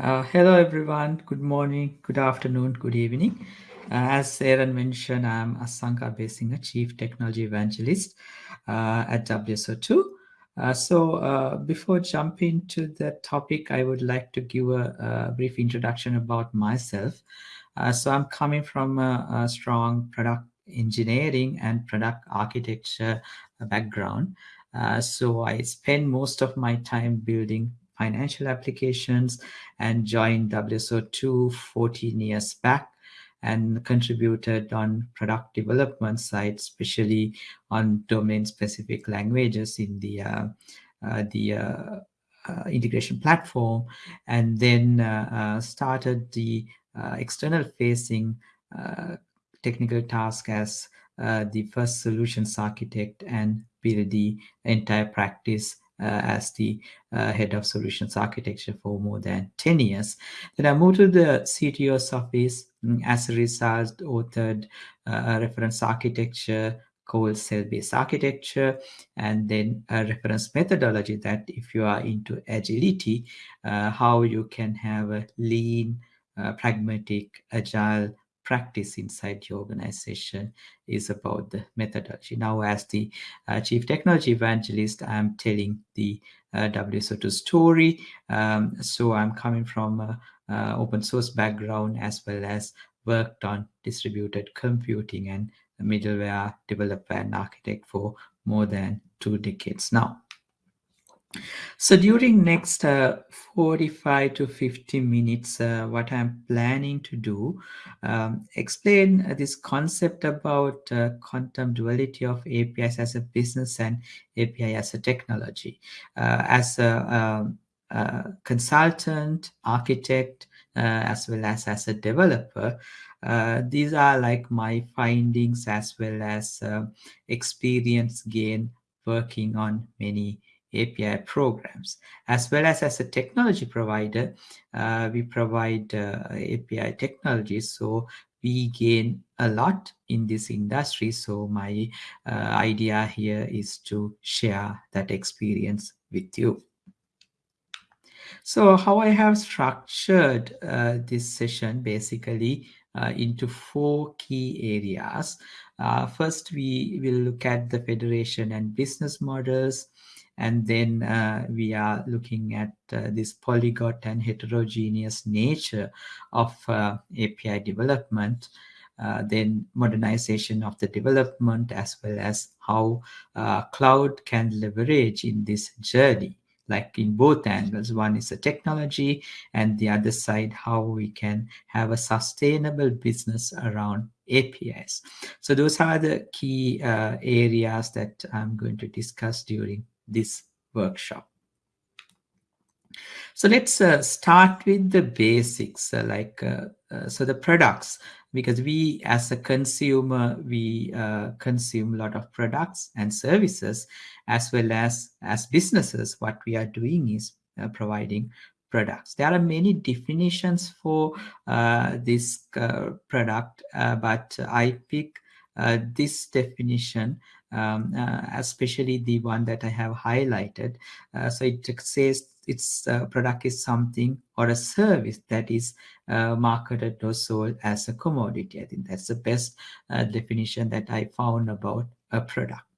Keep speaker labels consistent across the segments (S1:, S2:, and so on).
S1: Uh, hello, everyone. Good morning, good afternoon, good evening. Uh, as Aaron mentioned, I'm Asanka Abeysinghe, Chief Technology Evangelist uh, at WSO2. Uh, so uh, before jumping to the topic, I would like to give a, a brief introduction about myself. Uh, so I'm coming from a, a, strong product engineering and product architecture background. so I spend most of my time building financial applications and joined WSO2 14 years back and contributed on product development side, especially on domain-specific languages in the uh, uh, the uh, uh integration platform, and then uh, uh, started the external facing technical task as the first solutions architect and build the entire practice as the uh, head of solutions architecture for more than 10 years. Then I moved to the CTO's office. Mm, as a result, authored uh, a reference architecture called cell-based architecture, and then a reference methodology that if you are into agility, uh, how you can have a lean, uh, pragmatic, agile practice inside your organization is about the methodology. Now, as the uh, chief technology evangelist, I'm telling the uh, WSO2 story. Um, so I'm coming from open source background as well as worked on distributed computing and middleware developer and architect for more than two decades now. So during next uh, 45 to 50 minutes, uh, what I'm planning to do, um, explain uh, this concept about uh, quantum duality of APIs as a business and API as a technology. Uh, as a, um, a, consultant, architect, uh, as well as as a developer, these are like my findings as well as experience gain working on many API programs. As well as as a technology provider, uh, we provide uh, API technologies. So we gain a lot in this industry. So my uh, idea here is to share that experience with you. So how I have structured uh, this session basically uh, into four key areas. Uh, first, we will look at the federation and business models. And then uh, we are looking at uh, this polyglot and heterogeneous nature of uh, API development. Uh, then modernization of the development as well as how uh, cloud can leverage in this journey like in both angles one is the technology and the other side how we can have a sustainable business around apis so those are the key uh, areas that i'm going to discuss during this workshop. So let's uh, start with the basics, uh, like uh, uh so the products, because we as a consumer, we uh, consume a lot of products and services, as well as as businesses, what we are doing is uh, providing products. There are many definitions for this product, but I pick this definition um, uh, especially the one that I have highlighted. Uh, so it says its uh, product is something or a service that is marketed or sold as a commodity. I think that's the best definition that I found about a product.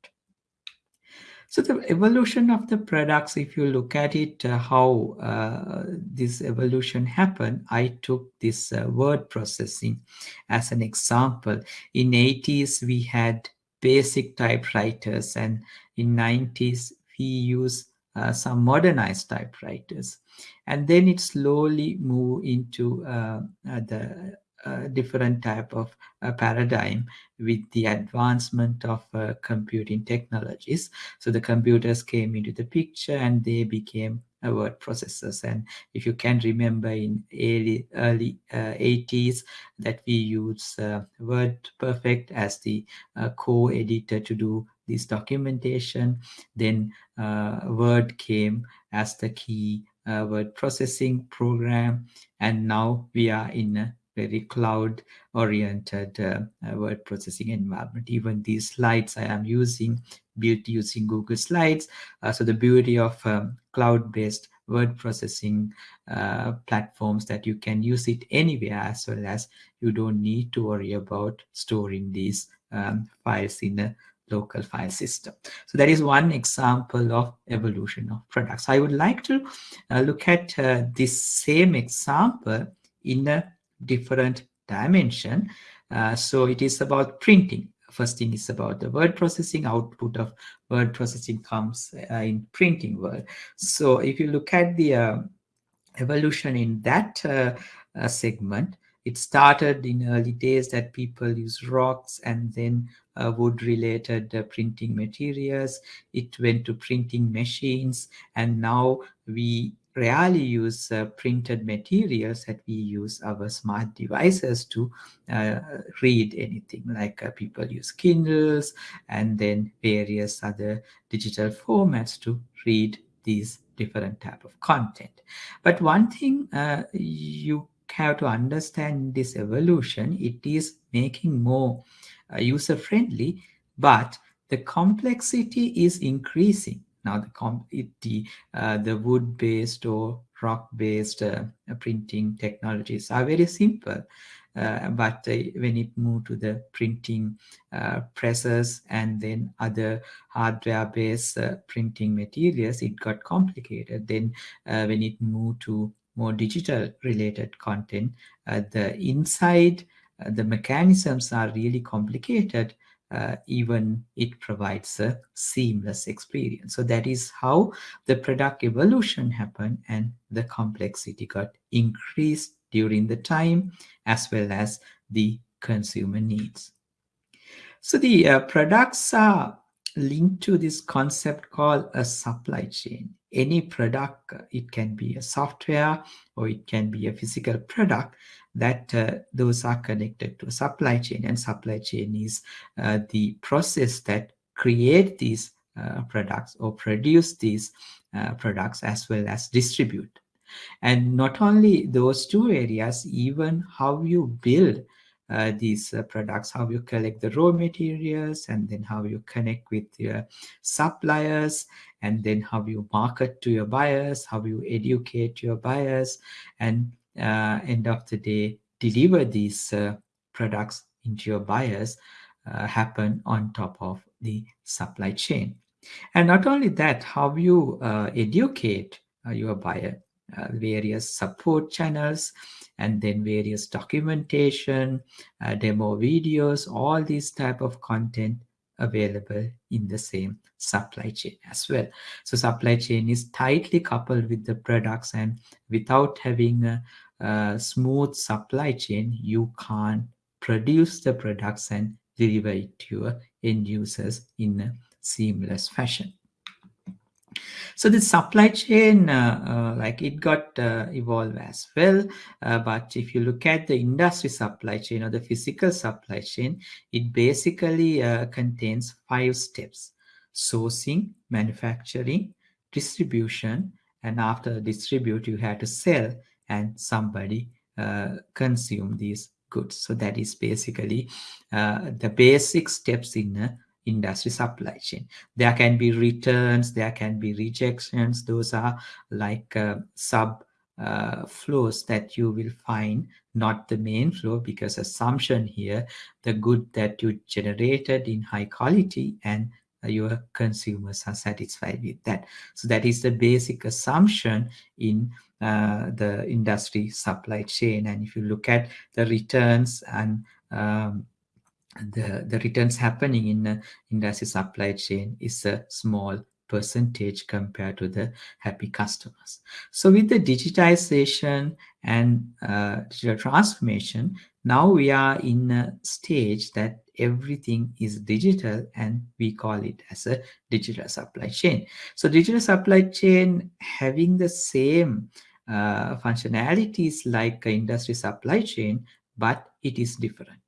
S1: So the evolution of the products, if you look at it, uh, how uh, this evolution happened, I took this uh, word processing as an example. In 80s, we had basic typewriters and in 90s we use uh, some modernized typewriters. And then it slowly move into uh, the uh, different type of uh, paradigm with the advancement of uh, computing technologies. So the computers came into the picture and they became word processors. And if you can remember in early early uh, 80s that we use uh, word perfect as the uh, core editor to do this documentation then uh, word came as the key uh, word processing program. And now we are in a very cloud oriented uh, word processing environment even these slides i am using built using Google Slides. Uh, so the beauty of um, cloud-based word processing uh, platforms that you can use it anywhere as well as you don't need to worry about storing these um, files in a local file system. So that is one example of evolution of products. I would like to uh, look at uh, this same example in a different dimension. Uh, so it is about printing. First thing is about the word processing. Output of word processing comes uh, in printing word. So if you look at the uh, evolution in that uh, segment, it started in early days that people use rocks and then uh, wood related uh, printing materials. It went to printing machines and now we rarely use uh, printed materials that we use our smart devices to uh, read anything like uh, people use Kindles and then various other digital formats to read these different type of content. But one thing uh, you have to understand this evolution, it is making more uh, user friendly, but the complexity is increasing. Now the, the, uh, the wood-based or rock-based uh, printing technologies are very simple. Uh, but uh, when it moved to the printing uh, presses and then other hardware-based printing materials, it got complicated. Then when it moved to more digital related content, the inside, the mechanisms are really complicated, uh, even it provides a seamless experience. So that is how the product evolution happened and the complexity got increased during the time as well as the consumer needs. So the uh, products are linked to this concept called a supply chain any product, it can be a software or it can be a physical product that uh, those are connected to supply chain and supply chain is uh, the process that create these uh, products or produce these uh, products as well as distribute. And not only those two areas, even how you build uh, these uh, products, how you collect the raw materials, and then how you connect with your suppliers, and then how you market to your buyers, how you educate your buyers, and end of the day, deliver these uh, products into your buyers uh, happen on top of the supply chain. And not only that, how you uh, educate your buyer, various support channels, and then various documentation, uh, demo videos, all these type of content available in the same supply chain as well. So supply chain is tightly coupled with the products and without having a, a smooth supply chain, you can't produce the products and deliver it to your end users in a seamless fashion. So the supply chain, uh, uh, like it got uh, evolved as well. Uh, but if you look at the industry supply chain or the physical supply chain, it basically uh, contains five steps. Sourcing, manufacturing, distribution, and after distribute, you have to sell and somebody uh, consume these goods. So that is basically the basic steps in a industry supply chain. There can be returns, there can be rejections. Those are like uh, sub uh, flows that you will find, not the main flow, because assumption here, the good that you generated in high quality and uh, your consumers are satisfied with that. So that is the basic assumption in uh, the industry supply chain. And if you look at the returns and um, the, the returns happening in the industry supply chain is a small percentage compared to the happy customers. So with the digitization and uh, digital transformation, now we are in a stage that everything is digital and we call it as a digital supply chain. So digital supply chain having the same uh, functionalities like industry supply chain, but it is different.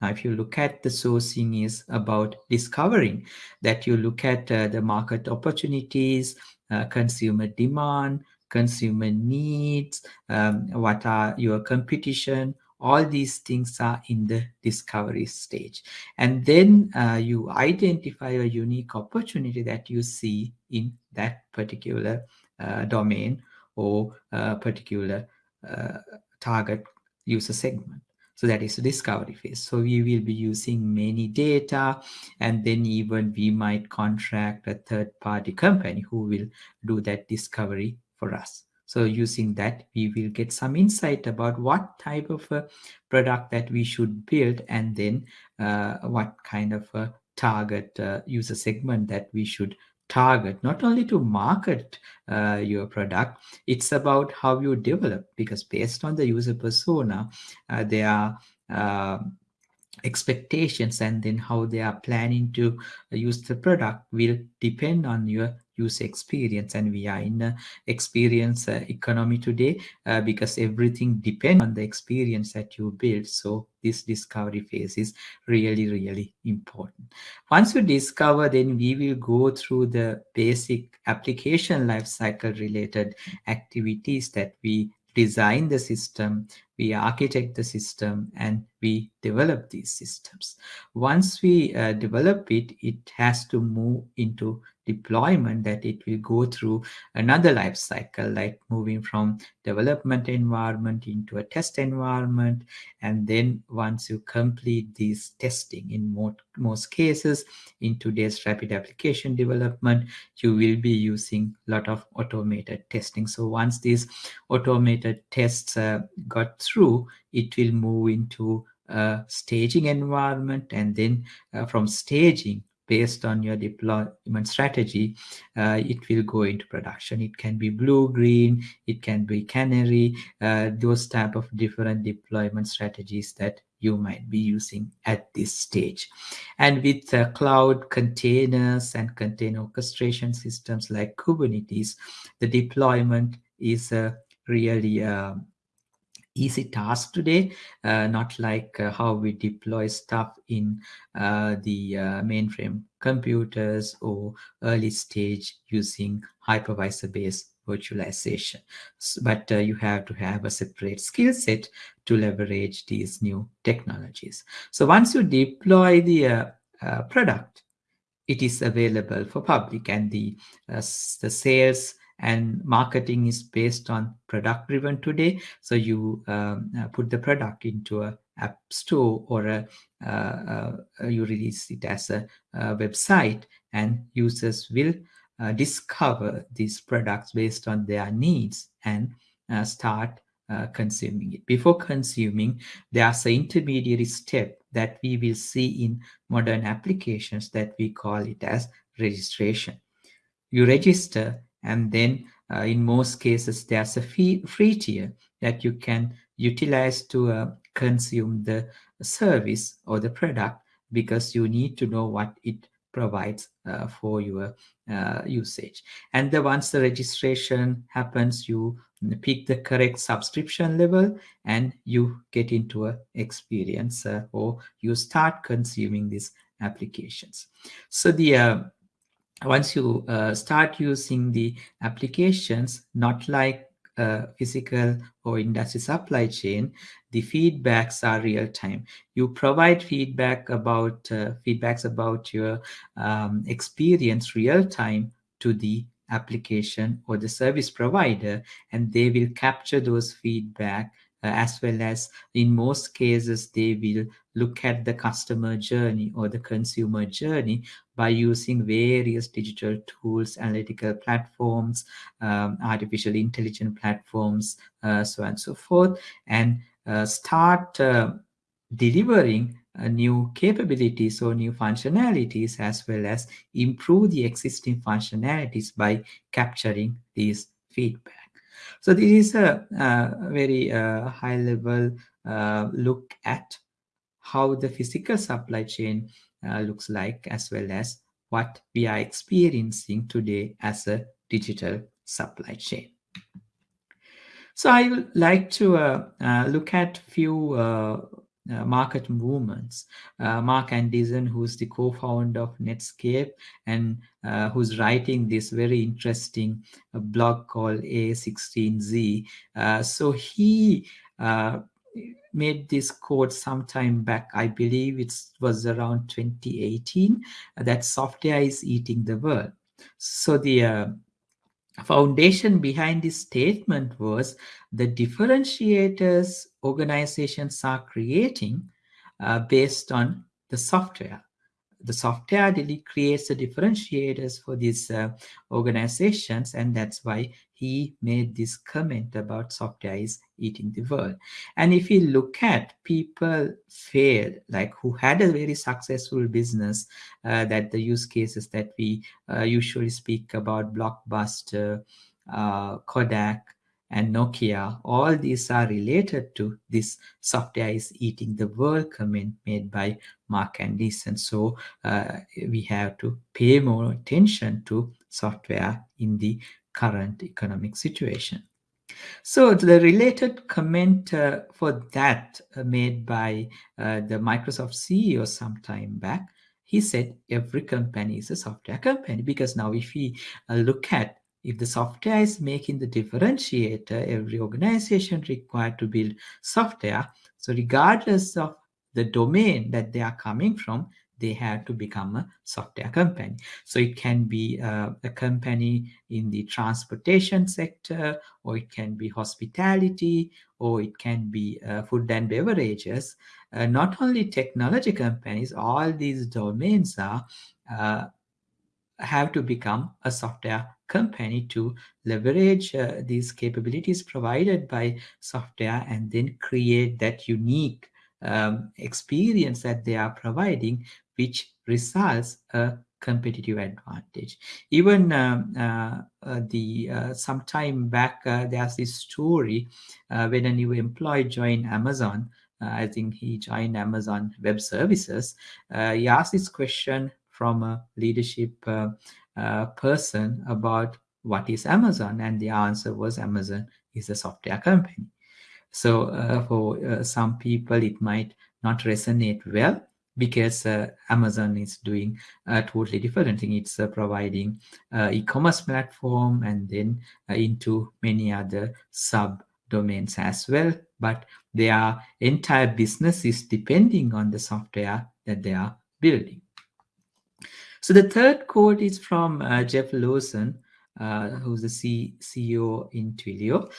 S1: Now, if you look at the sourcing is about discovering that you look at uh, the market opportunities, uh, consumer demand, consumer needs, um, what are your competition, all these things are in the discovery stage. And then uh, you identify a unique opportunity that you see in that particular uh, domain or a particular uh, target user segment. So that is the discovery phase. So we will be using many data and then even we might contract a third party company who will do that discovery for us. So using that, we will get some insight about what type of a product that we should build and then uh, what kind of a target uh, user segment that we should target. Not only to market uh, your product it's about how you develop because based on the user persona uh, there are uh, expectations and then how they are planning to use the product will depend on your user experience and we are in experience uh, economy today uh, because everything depends on the experience that you build so this discovery phase is really really important once you discover then we will go through the basic application lifecycle related activities that we design the system we architect the system and we develop these systems. Once we uh, develop it, it has to move into deployment that it will go through another life cycle, like moving from development environment into a test environment. And then once you complete this testing in most, most cases, in today's rapid application development, you will be using a lot of automated testing. So once these automated tests uh, got through, it will move into a staging environment and then uh, from staging based on your deployment strategy, uh, it will go into production. It can be blue, green, it can be canary, uh, those type of different deployment strategies that you might be using at this stage. And with uh, cloud containers and container orchestration systems like Kubernetes, the deployment is uh, really um, easy task today, uh, not like uh, how we deploy stuff in uh, the uh, mainframe computers or early stage using hypervisor-based virtualization. So, but uh, you have to have a separate skill set to leverage these new technologies. So once you deploy the uh, product, it is available for public and the, the sales and marketing is based on product driven today so you um, uh, put the product into a app store or a, uh, uh, you release it as a, a, website and users will uh, discover these products based on their needs and uh, start uh, consuming it. Before consuming, there's an intermediary step that we will see in modern applications that we call it as registration. You register and then uh, in most cases there's a fee, free tier that you can utilize to uh, consume the service or the product because you need to know what it provides uh, for your uh, usage. And the once the registration happens you pick the correct subscription level and you get into a experience uh, or you start consuming these applications. So the uh, once you uh, start using the applications, not like uh, physical or industry supply chain, the feedbacks are real time. You provide feedback about uh, feedbacks about your um, experience real time to the application or the service provider, and they will capture those feedback as well as in most cases they will look at the customer journey or the consumer journey by using various digital tools analytical platforms um, artificial intelligence platforms uh, so on and so forth and uh, start uh, delivering uh, new capabilities or new functionalities as well as improve the existing functionalities by capturing these feedback so this is a, a very uh, high level uh, look at how the physical supply chain uh, looks like as well as what we are experiencing today as a digital supply chain. So I would like to uh, uh, look at few uh, uh, market movements. Uh, Marc Andreessen, who's the co-founder of Netscape and uh, who's writing this very interesting uh, blog called A16Z. Uh, so he uh, made this quote sometime back, I believe it was around 2018, that software is eating the world. So the foundation behind this statement was the differentiators organizations are creating uh, based on the software. The software really creates the differentiators for these uh, organizations and that's why he made this comment about software is eating the world and if you look at people failed like who had a very successful business uh, that the use cases that we uh, usually speak about blockbuster uh, kodak and Nokia, all these are related to this software is eating the world comment made by Marc Andreessen. So uh, we have to pay more attention to software in the current economic situation. So the related comment uh, for that uh, made by uh, the Microsoft CEO some time back, he said every company is a software company because now if we uh, look at if the software is making the differentiator, every organization required to build software. So regardless of the domain that they are coming from, they have to become a software company. So it can be uh, a company in the transportation sector, or it can be hospitality, or it can be uh, food and beverages. Uh, not only technology companies, all these domains are uh, have to become a software company to leverage uh, these capabilities provided by software and then create that unique um, experience that they are providing, which results a competitive advantage. Even um, uh, uh, the uh, some time back, uh, there's this story uh, when a new employee joined Amazon. Uh, I think he joined Amazon Web Services. he asked this question from a leadership person about what is Amazon, and the answer was Amazon is a software company. So uh, for uh, some people, it might not resonate well because uh, Amazon is doing a totally different thing. It's uh, providing uh, e-commerce platform and then uh, into many other sub domains as well. But their entire business is depending on the software that they are building. So the third quote is from Jeff Lawson, who's the C CEO in Twilio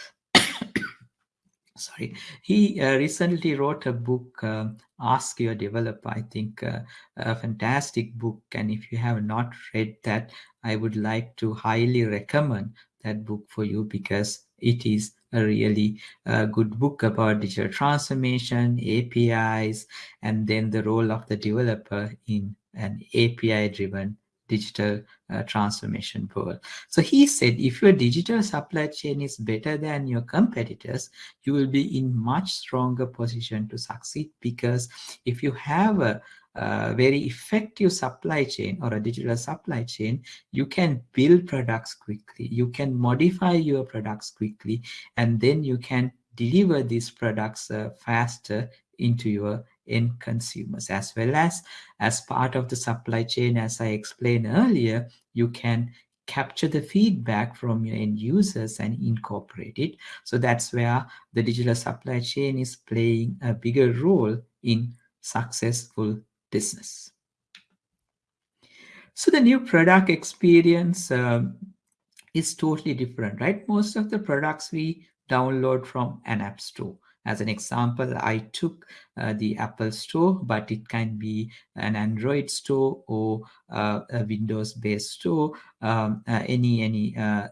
S1: sorry. He uh, recently wrote a book uh, ask your developer i think uh, a fantastic book. And if you have not read that i would like to highly recommend that book for you because it is a really uh, good book about digital transformation apis and then the role of the developer in an api driven digital uh, transformation world. So he said, if your digital supply chain is better than your competitors, you will be in much stronger position to succeed because if you have a, a very effective supply chain or a digital supply chain, you can build products quickly, you can modify your products quickly, and then you can deliver these products uh, faster into your end consumers. As well as as part of the supply chain as i explained earlier you can capture the feedback from your end users and incorporate it. So that's where the digital supply chain is playing a bigger role in successful business. So the new product experience um, is totally different right? Most of the products we download from an app store as an example, I took uh, the Apple Store, but it can be an Android store or uh, a Windows-based store, um, uh, any any uh,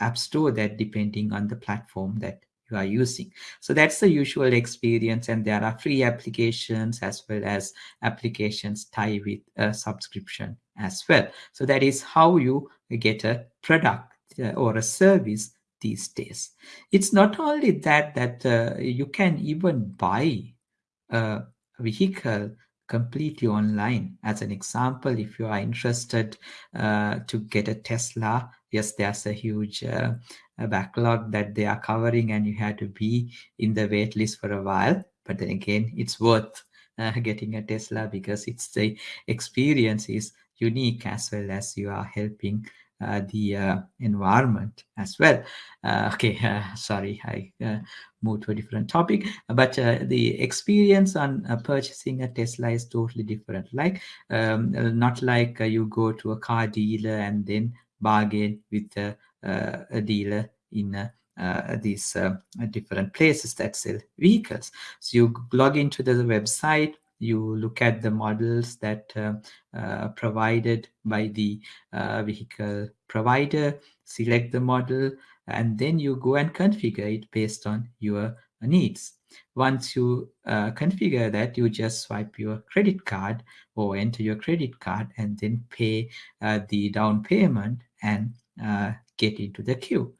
S1: app store that depending on the platform that you are using. So that's the usual experience, and there are free applications as well as applications tie with a subscription as well. So that is how you get a product uh, or a service these days. It's not only that that uh, you can even buy a vehicle completely online. As an example, if you are interested uh, to get a Tesla, yes, there's a huge uh, a backlog that they are covering and you have to be in the wait list for a while. But then again, it's worth uh, getting a Tesla because it's the experience is unique as well as you are helping uh, the uh, environment as well. Uh, okay, sorry, I moved to a different topic, but the experience on purchasing a Tesla is totally different. Like, um, not like you go to a car dealer and then bargain with the a dealer in uh, these uh, different places that sell vehicles. So you log into the website, you look at the models that uh, uh, provided by the uh, vehicle provider, select the model, and then you go and configure it based on your needs. Once you uh, configure that, you just swipe your credit card or enter your credit card and then pay uh, the down payment and uh, get into the queue.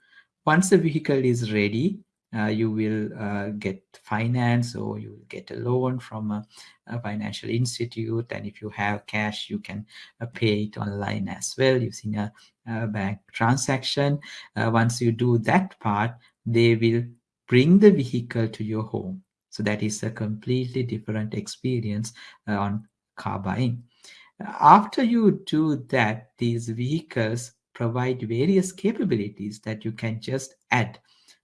S1: Once the vehicle is ready, uh, you will uh, get finance or you will get a loan from a, a, financial institute. And if you have cash, you can uh, pay it online as well using a, a bank transaction. Uh, once you do that part, they will bring the vehicle to your home. So that is a completely different experience uh, on car buying. After you do that, these vehicles provide various capabilities that you can just add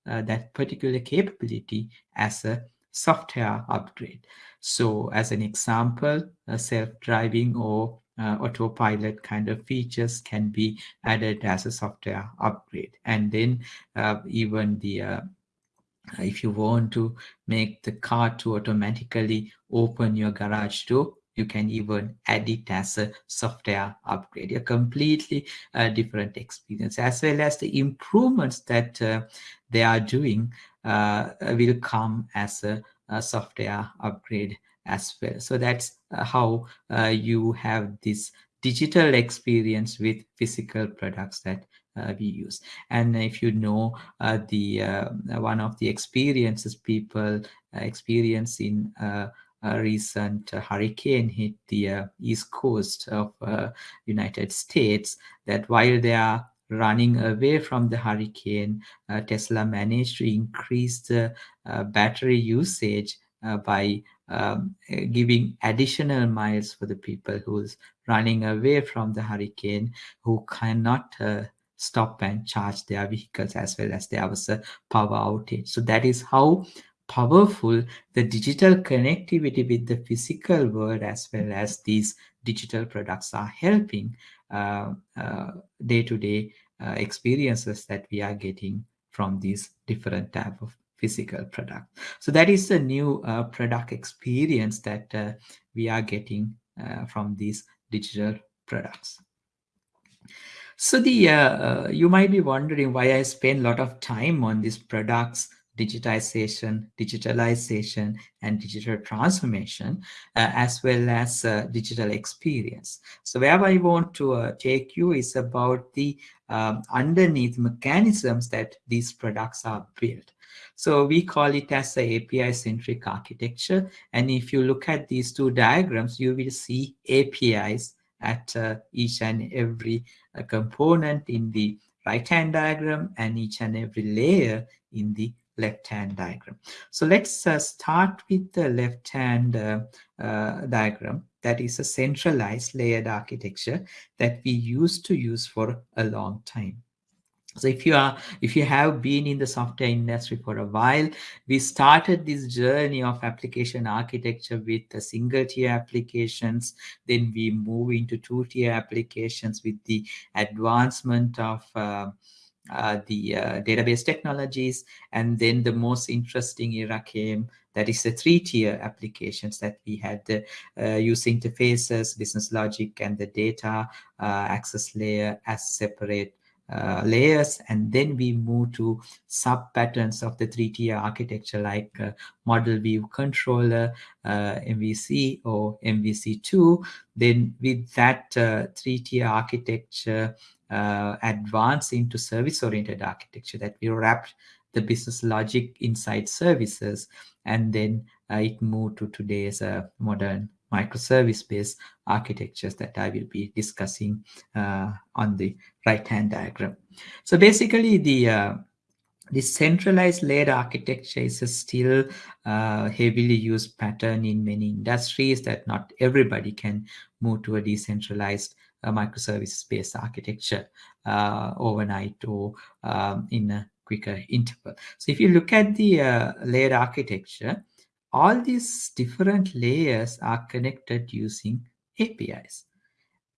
S1: uh, that particular capability as a software upgrade. So as an example, self-driving or uh, autopilot kind of features can be added as a software upgrade. And then uh, even the uh, if you want to make the car to automatically open your garage door, you can even add it as a software upgrade. A completely uh, different experience as well as the improvements that uh, they are doing uh, will come as a, a, software upgrade as well. So that's uh, how uh, you have this digital experience with physical products that uh, we use. And if you know the one of the experiences people experience in a recent hurricane hit the uh, east coast of uh, United States that while they are running away from the hurricane, uh, Tesla managed to increase the battery usage by um, giving additional miles for the people who's running away from the hurricane who cannot uh, stop and charge their vehicles as well as there was a power outage. So that is how powerful the digital connectivity with the physical world as well as these digital products are helping uh, uh, day-to-day uh, -day, experiences that we are getting from these different type of physical product. So that is the new uh, product experience that uh, we are getting uh, from these digital products. So the you might be wondering why I spend a lot of time on these products digitization, digitalization, and digital transformation, uh, as well as uh, digital experience. So where I want to uh, take you is about the um, underneath mechanisms that these products are built. So we call it as a API-centric architecture. And if you look at these two diagrams, you will see APIs at uh, each and every uh, component in the right-hand diagram and each and every layer in the left-hand diagram. So let's uh, start with the left-hand uh, uh, diagram. That is a centralized layered architecture that we used to use for a long time. So if you are, if you have been in the software industry for a while, we started this journey of application architecture with the single tier applications. Then we move into two tier applications with the advancement of uh, the uh, database technologies. And then the most interesting era came, that is the three-tier applications that we had the uh, user interfaces, business logic, and the data uh, access layer as separate uh, layers and then we move to sub patterns of the three-tier architecture like uh, model view controller uh, MVC or MVC2 then with that uh, three-tier architecture uh, advance into service-oriented architecture that we wrapped the business logic inside services and then uh, it moved to today's uh, modern microservice-based architectures that I will be discussing uh, on the right-hand diagram. So basically the uh, the centralized layered architecture is a still uh, heavily used pattern in many industries that not everybody can move to a decentralized a microservices-based architecture uh, overnight or um, in a quicker interval. So if you look at the uh, layered architecture, all these different layers are connected using APIs.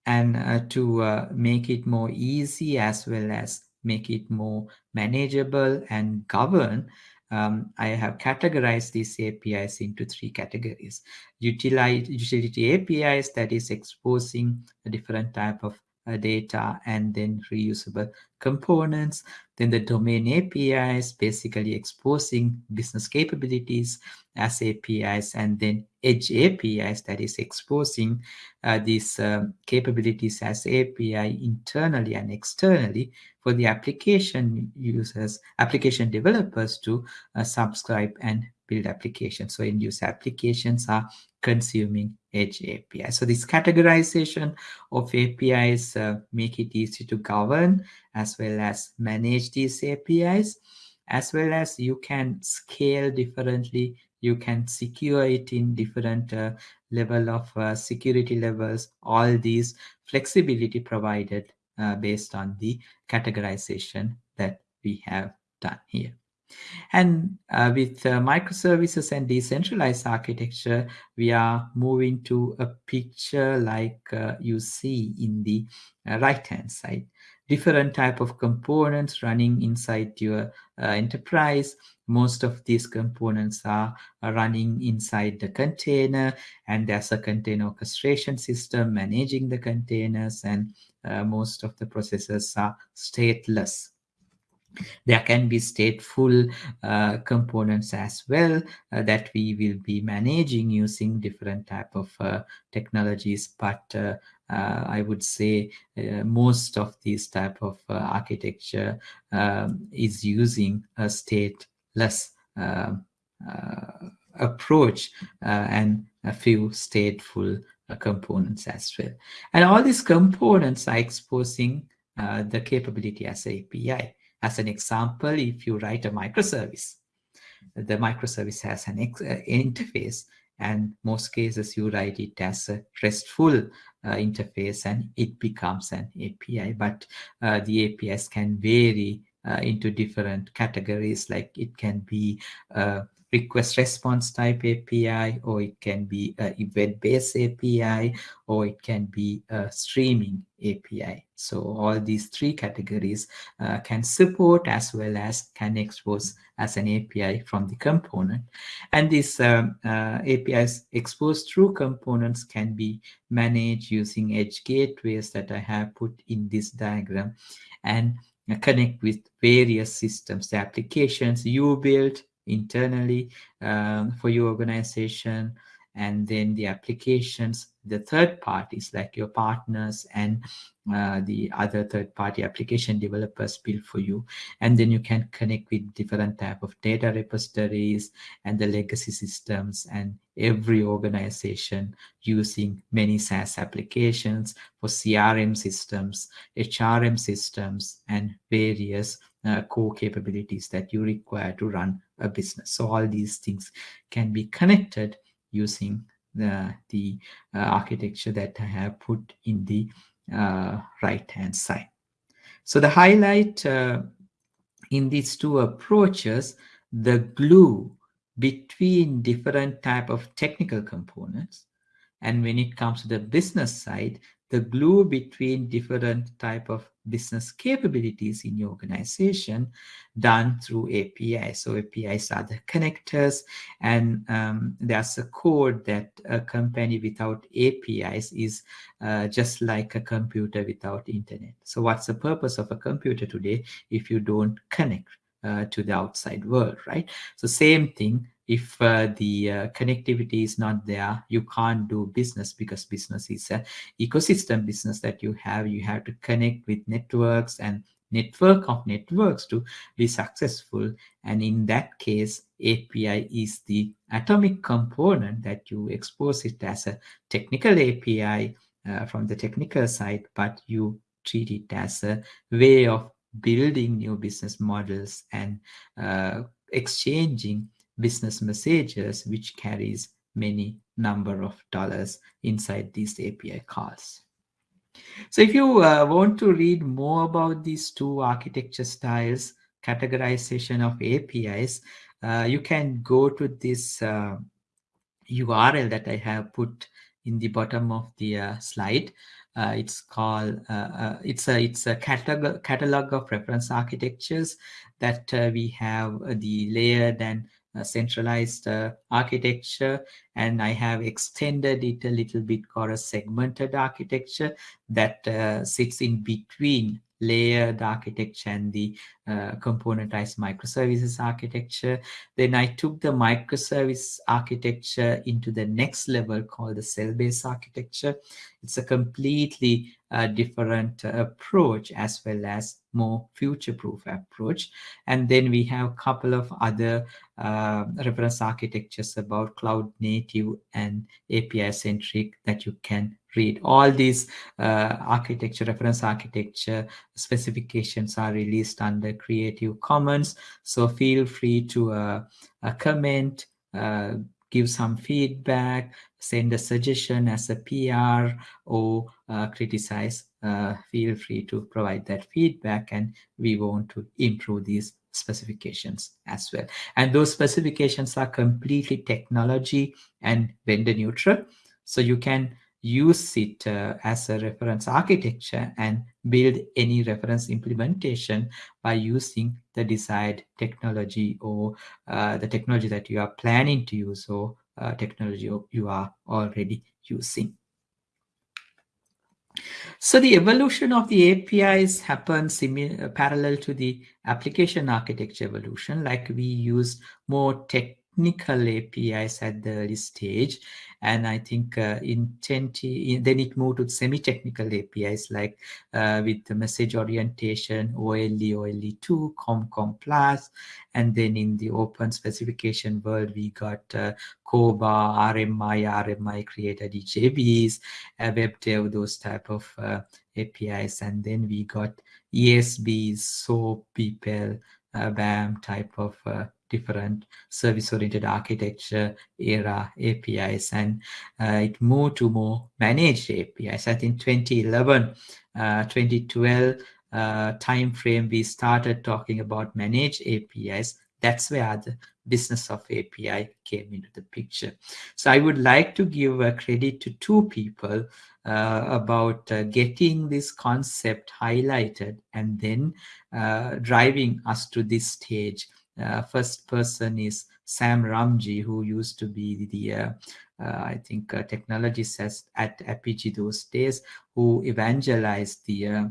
S1: And uh, to uh, make it more easy as well as make it more manageable and govern, um, I have categorized these APIs into three categories. Utilize, utility APIs that is exposing a different type of data and then reusable components. Then the domain APIs, basically exposing business capabilities as APIs, and then edge APIs, that is exposing uh, these um, capabilities as API internally and externally for the application users, application developers to uh, subscribe and build applications. So end user applications are consuming edge API. So this categorization of APIs uh, make it easy to govern as well as manage these APIs, as well as you can scale differently. You can secure it in different uh, level of uh, security levels. All these flexibility provided uh, based on the categorization that we have done here. And uh, with uh, microservices and decentralized architecture, we are moving to a picture like uh, you see in the uh, right-hand side. Different type of components running inside your uh, enterprise. Most of these components are, are running inside the container and there's a container orchestration system managing the containers and uh, most of the processes are stateless there can be stateful uh, components as well uh, that we will be managing using different type of uh, technologies but uh, uh, I would say uh, most of these type of architecture um, is using a stateless um, approach and a few stateful components as well. And all these components are exposing the capability as API. As an example, if you write a microservice, the microservice has an uh, interface and most cases you write it as a RESTful uh, interface and it becomes an API. But uh, the APIs can vary uh, into different categories like it can be uh, request response type API, or it can be a event-based API, or it can be a streaming API. So all these three categories uh, can support as well as can expose as an API from the component. And these um, uh, APIs exposed through components can be managed using edge gateways that I have put in this diagram and connect with various systems, the applications you built, internally um, for your organization. And then the applications the third parties like your partners and uh, the other third party application developers build for you. And then you can connect with different type of data repositories and the legacy systems and every organization using many SaaS applications for CRM systems, HRM systems, and various uh, core capabilities that you require to run a business. So all these things can be connected using the, the uh, architecture that I have put in the uh, right hand side. So the highlight uh, in these two approaches, the glue between different type of technical components. And when it comes to the business side, the glue between different type of business capabilities in your organization done through APIs. So APIs are the connectors and um, there's a code that a company without APIs is uh, just like a computer without internet. So what's the purpose of a computer today if you don't connect to the outside world, right? So same thing, if uh, the uh, connectivity is not there you can't do business because business is an ecosystem business that you have you have to connect with networks and network of networks to be successful and in that case api is the atomic component that you expose it as a technical api uh, from the technical side but you treat it as a way of building new business models and uh, exchanging business messages which carries many number of dollars inside these API calls. So if you uh, want to read more about these two architecture styles, categorization of APIs, uh, you can go to this uh, URL that I have put in the bottom of the uh, slide. Uh, it's called uh, uh, it's a it's a catalog catalog of reference architectures that uh, we have the layered and centralized architecture and I have extended it a little bit called a segmented architecture that sits in between layered architecture and the uh, componentized microservices architecture. Then I took the microservice architecture into the next level called the cell-based architecture. It's a completely uh, different uh, approach as well as more future-proof approach. And then we have a couple of other uh, reference architectures about cloud native and API centric that you can read. All these uh, architecture, reference architecture specifications are released under Creative Commons. So feel free to uh, comment, uh, give some feedback, send a suggestion as a PR or uh, criticize. Uh, feel free to provide that feedback and we want to improve these specifications as well. And those specifications are completely technology and vendor neutral. So you can use it uh, as a reference architecture and build any reference implementation by using the desired technology or uh, the technology that you are planning to use or uh, technology you are already using. So the evolution of the APIs happens parallel to the application architecture evolution, like we use more technical APIs at the early stage and I think uh, in 20, then it moved to semi-technical APIs like uh, with the message orientation, OLE, OLE2, COM-COM Plus, and then in the open specification world, we got uh, CORBA, RMI, RMI created EJBs, uh, WebDev, those type of uh, APIs, and then we got ESBs, SOAP, BPEL, uh, BAM type of uh, different service-oriented architecture era APIs and uh, it moved to more managed APIs. I think 2011, uh, 2012 uh, time frame we started talking about managed APIs. That's where the business of API came into the picture. So I would like to give a credit to two people uh, about uh, getting this concept highlighted and then uh, driving us to this stage uh, first person is Sam Ramji, who used to be the, uh, uh, I think, uh, technologist at Apigee those days, who evangelized the uh,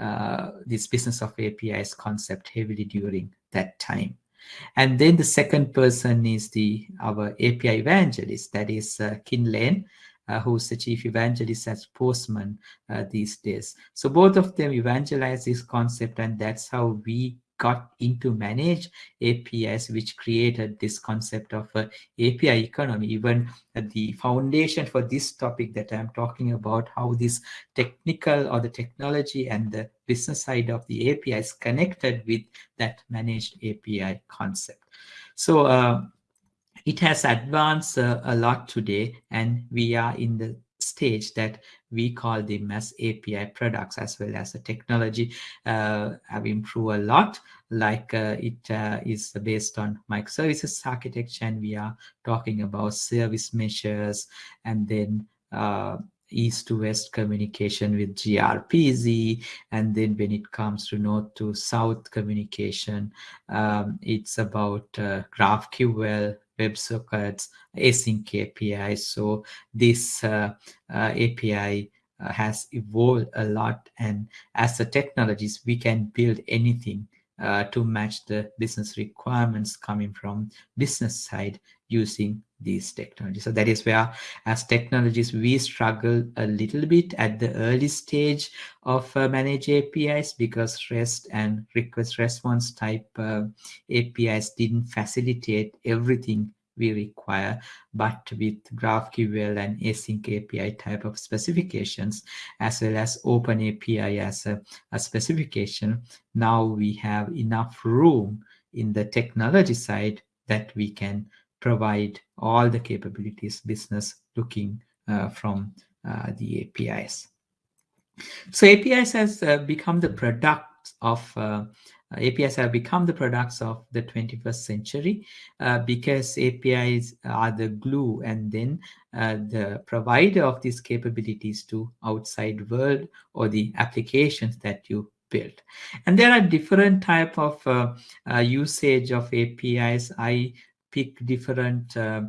S1: uh, this business of APIs concept heavily during that time. And then the second person is the our API evangelist, that is uh, Kin Lane, uh, who's the chief evangelist at Postman uh, these days. So both of them evangelize this concept and that's how we got into manage APIs, which created this concept of uh, API economy. Even uh, the foundation for this topic that I'm talking about, how this technical or the technology and the business side of the API is connected with that managed API concept. So uh, it has advanced uh, a lot today, and we are in the stage that we call them as API products as well as the technology uh, have improved a lot. Like uh, it uh, is based on microservices architecture and we are talking about service meshes and then uh, east to west communication with gRPC and then when it comes to north to south communication um, it's about uh, GraphQL WebSockets, async API. So this uh, uh, API uh, has evolved a lot. And as the technologies, we can build anything uh, to match the business requirements coming from business side using these technologies. So that is where as technologies, we struggle a little bit at the early stage of uh, managed APIs because REST and request response type uh, APIs didn't facilitate everything we require, but with GraphQL and async API type of specifications, as well as Open API as a, a specification, now we have enough room in the technology side that we can provide all the capabilities business looking uh, from uh, the APIs. So APIs has uh, become the product of uh, APIs have become the products of the 21st century uh, because APIs are the glue and then uh, the provider of these capabilities to outside world or the applications that you build. And there are different type of uh, uh usage of APIs. I pick different uh,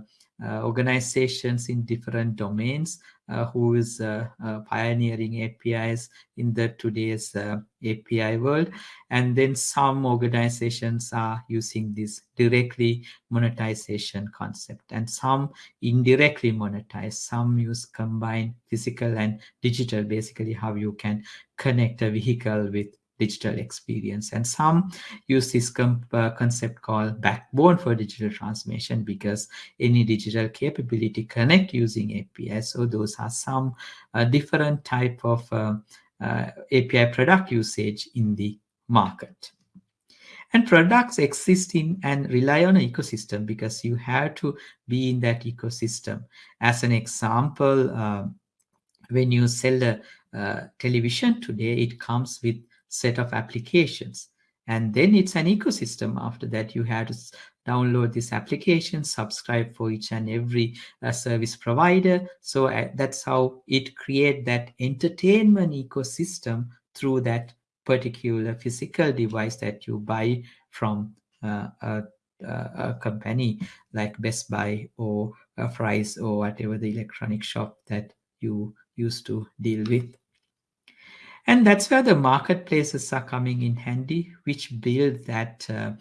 S1: uh, organizations in different domains Uh, who is uh, uh pioneering APIs in the today's uh, API world. And then some organizations are using this directly monetization concept and some indirectly monetize. Some use combined physical and digital, basically how you can connect a vehicle with digital experience. And some use this uh, concept called backbone for digital transformation because any digital capability connect using API. So those are some uh, different type of uh, uh API product usage in the market. And products exist in and rely on an ecosystem because you have to be in that ecosystem. As an example, uh, when you sell a uh, television today, it comes with set of applications. And then it's an ecosystem. After that, you have to download this application, subscribe for each and every uh, service provider. So uh, that's how it create that entertainment ecosystem through that particular physical device that you buy from uh, a, a, company like Best Buy or Fry's or whatever the electronic shop that you used to deal with. And that's where the marketplaces are coming in handy, which build that uh,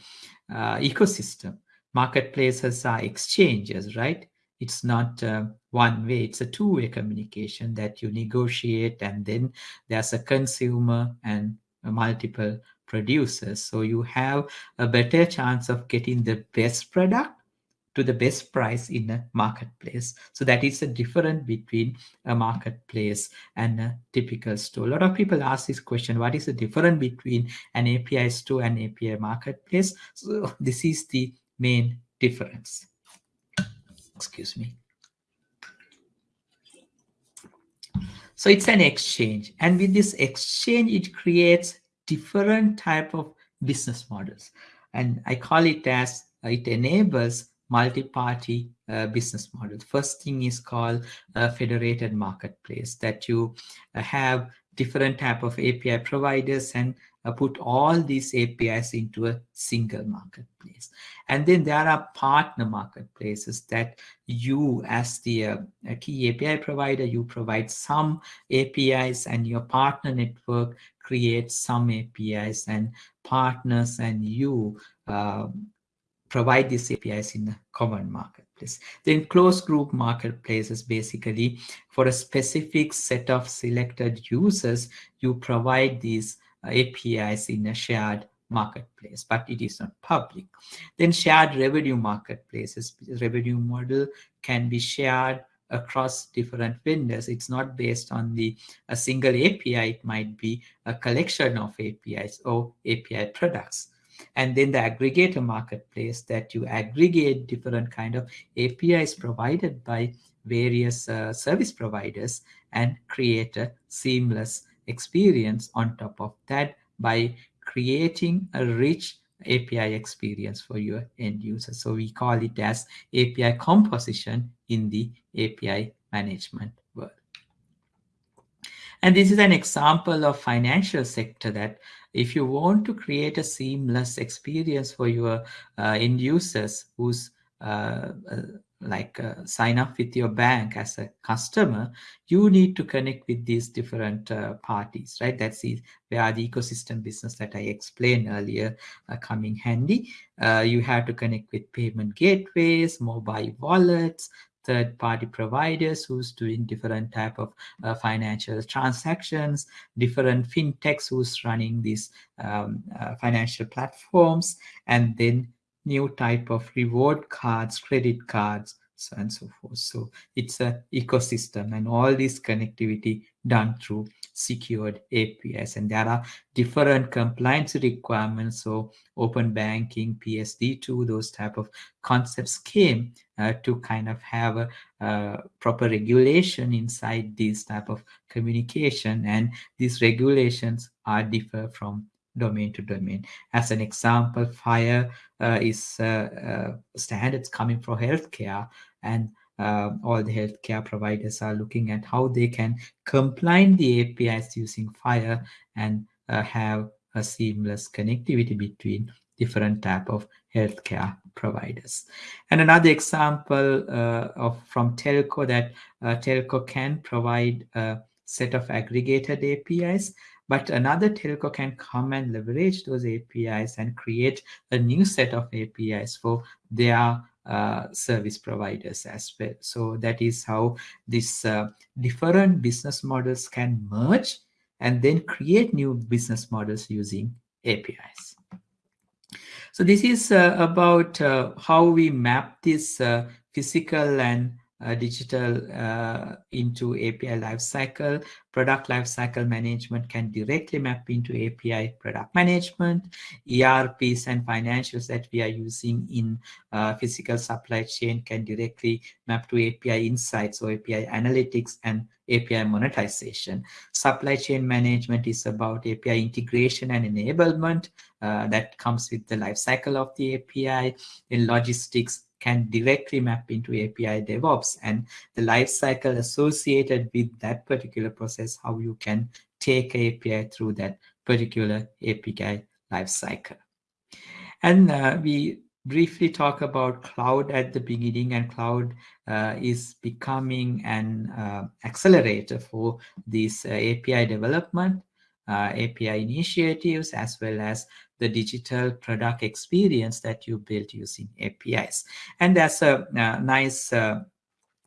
S1: uh, ecosystem. Marketplaces are exchanges, right? It's not uh, one way, it's a two-way communication that you negotiate and then there's a consumer and multiple producers. So you have a better chance of getting the best product to the best price in a marketplace. So that is a difference between a marketplace and a typical store. A lot of people ask this question, what is the difference between an API store and API marketplace? So this is the main difference. Excuse me. So it's an exchange. And with this exchange, it creates different type of business models. And I call it as, it enables multi-party uh, business model. First thing is called a federated marketplace that you uh, have different type of API providers and uh, put all these APIs into a single marketplace. And then there are partner marketplaces that you as the uh, key API provider, you provide some APIs and your partner network creates some APIs and partners and you um, provide these APIs in a common marketplace. Then closed group marketplace is basically for a specific set of selected users, you provide these uh, APIs in a shared marketplace, but it is not public. Then shared revenue marketplaces, revenue model can be shared across different vendors. It's not based on the a single API. It might be a collection of APIs or API products and then the aggregator marketplace that you aggregate different kind of APIs provided by various uh, service providers and create a seamless experience on top of that by creating a rich API experience for your end user. So we call it as API composition in the API management. And this is an example of financial sector that if you want to create a seamless experience for your uh, end users who's uh, uh, like uh, sign up with your bank as a customer, you need to connect with these different uh, parties, right? That's the, where the ecosystem business that I explained earlier uh, coming handy. you have to connect with payment gateways, mobile wallets, third-party providers who's doing different type of uh, financial transactions, different fintechs who's running these um, uh, financial platforms, and then new type of reward cards, credit cards, and so forth. So it's a ecosystem and all this connectivity done through secured APIs. And there are different compliance requirements. So open banking, PSD2, those type of concepts came uh, to kind of have a, a, proper regulation inside these type of communication. And these regulations are differ from domain to domain. As an example, FHIR uh, is uh, uh, standards coming for healthcare and uh, all the healthcare providers are looking at how they can combine the APIs using FHIR and uh, have a seamless connectivity between different type of healthcare providers. And another example uh, of from telco that uh, telco can provide a set of aggregated APIs, but another telco can come and leverage those APIs and create a new set of APIs for their uh, service providers as well. So that is how these uh, different business models can merge and then create new business models using APIs. So this is uh, about uh, how we map this uh, physical and uh, digital uh, into API lifecycle. Product lifecycle management can directly map into API product management. ERPs and financials that we are using in uh, physical supply chain can directly map to API insights or API analytics and API monetization. Supply chain management is about API integration and enablement uh, that comes with the lifecycle of the API. In logistics, can directly map into API DevOps and the lifecycle associated with that particular process, how you can take API through that particular API lifecycle. And uh, we briefly talk about cloud at the beginning and cloud uh, is becoming an uh, accelerator for this uh, API development, uh, API initiatives, as well as the digital product experience that you built using APIs. And that's a, a nice uh,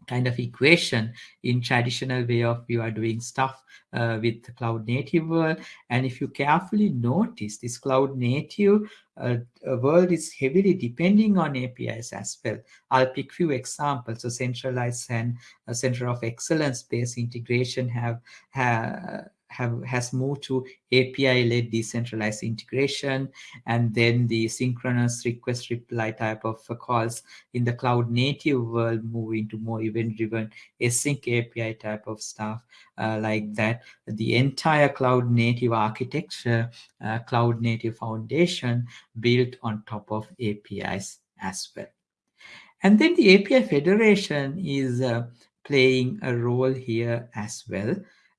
S1: kind of equation in traditional way of you are doing stuff uh, with the cloud native world. And if you carefully notice this cloud native uh, world is heavily depending on APIs as well. I'll pick few examples. So centralized and a center of excellence based integration have, have have has moved to API-led decentralized integration, and then the synchronous request reply type of calls in the cloud native world move into more event-driven async API type of stuff uh, like that. The entire cloud native architecture, uh, cloud native foundation built on top of APIs as well. And then the API federation is uh, playing a role here as well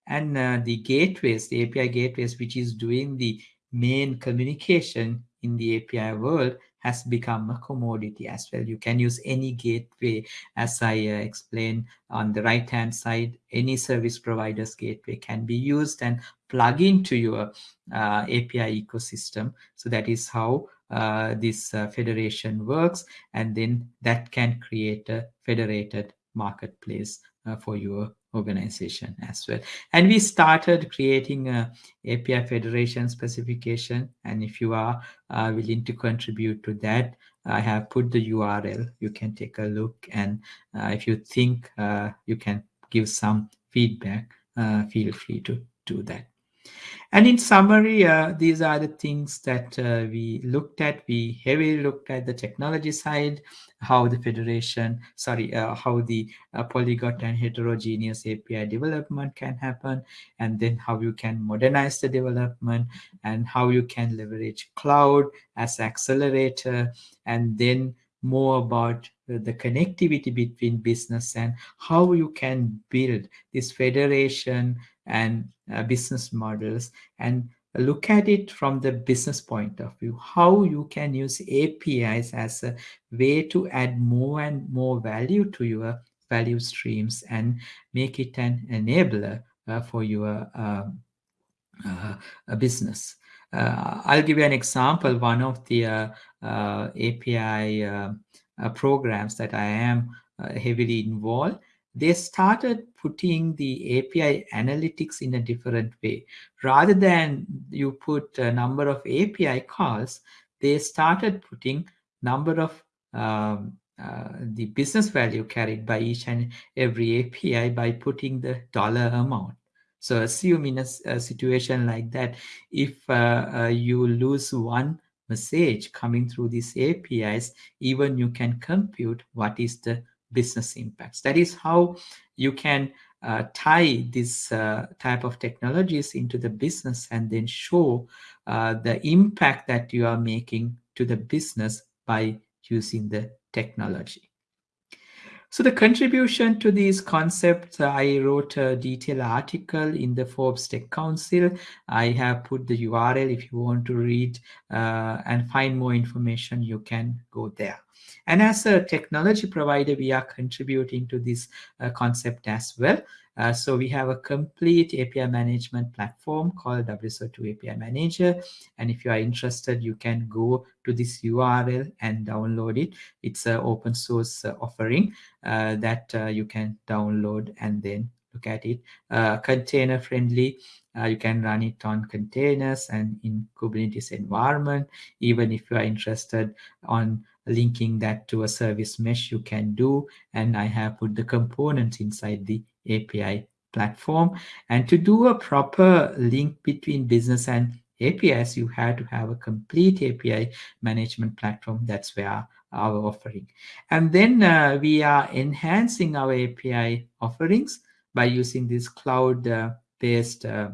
S1: and uh, the gateways, the API gateways, which is doing the main communication in the API world has become a commodity as well. You can use any gateway as I uh, explained on the right hand side, any service provider's gateway can be used and plug into your uh, API ecosystem. So that is how uh, this uh, federation works. And then that can create a federated marketplace uh, for your organization as well. And we started creating a API Federation specification. And if you are uh, willing to contribute to that, I have put the URL. You can take a look. And uh, if you think uh, you can give some feedback, uh, feel free to do that. And in summary, uh, these are the things that uh, we looked at. We heavily looked at the technology side, how the federation, sorry, uh, how the uh, polyglot and heterogeneous API development can happen, and then how you can modernize the development and how you can leverage cloud as accelerator, and then more about the connectivity between business and how you can build this federation and uh, business models and look at it from the business point of view, how you can use APIs as a way to add more and more value to your value streams and make it an enabler uh, for your um, uh, business. Uh, I'll give you an example. One of the uh, uh, API programs that I am heavily involved they started putting the API analytics in a different way. Rather than you put a number of API calls, they started putting number of um, uh, the business value carried by each and every API by putting the dollar amount. So assume in a, a situation like that, if uh, uh, you lose one message coming through these APIs, even you can compute what is the business impacts. That is how you can uh, tie this uh, type of technologies into the business and then show uh, the impact that you are making to the business by using the technology. So the contribution to these concepts, I wrote a detailed article in the Forbes Tech Council. I have put the URL if you want to read uh, and find more information, you can go there. And as a technology provider, we are contributing to this uh, concept as well. Uh, so we have a complete API management platform called WSO2 API Manager. And if you are interested, you can go to this URL and download it. It's an open source uh, offering uh, that uh, you can download and then look at it. Uh, container friendly. you can run it on containers and in Kubernetes environment. Even if you are interested on linking that to a service mesh, you can do. And I have put the components inside the API platform. And to do a proper link between business and APIs, you have to have a complete API management platform. That's where our offering. And then uh, we are enhancing our API offerings by using this cloud-based uh, uh,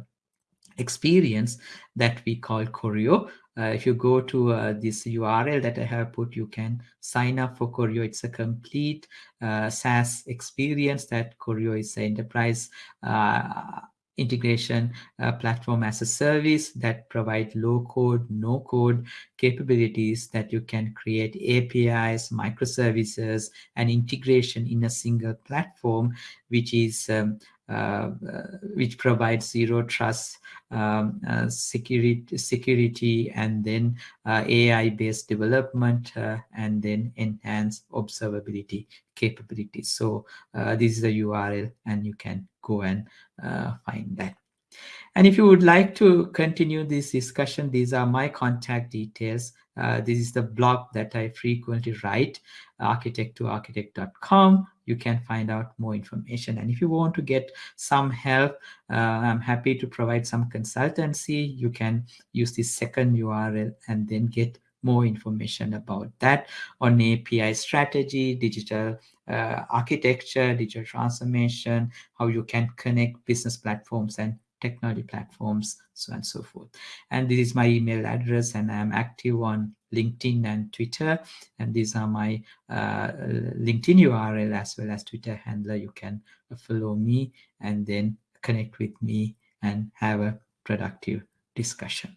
S1: experience that we call Choreo. Uh, if you go to uh, this URL that I have put, you can sign up for Choreo. It's a complete uh, SaaS experience that Choreo is an enterprise uh, integration uh, platform as a service that provide low code, no code capabilities that you can create APIs, microservices, and integration in a single platform, which is um, which provides zero trust um, uh, security, security, and then AI-based development, and then enhanced observability capabilities. So this is the URL, and you can go and find that. And if you would like to continue this discussion, these are my contact details. Uh, this is the blog that I frequently write, architect2architect.com. You can find out more information. And if you want to get some help, uh, I'm happy to provide some consultancy. You can use this second URL and then get more information about that on API strategy, digital uh, architecture, digital transformation, how you can connect business platforms and technology platforms, so on and so forth. And this is my email address and I'm active on LinkedIn and Twitter. And these are my uh, LinkedIn URL as well as Twitter handler. You can follow me and then connect with me and have a productive discussion.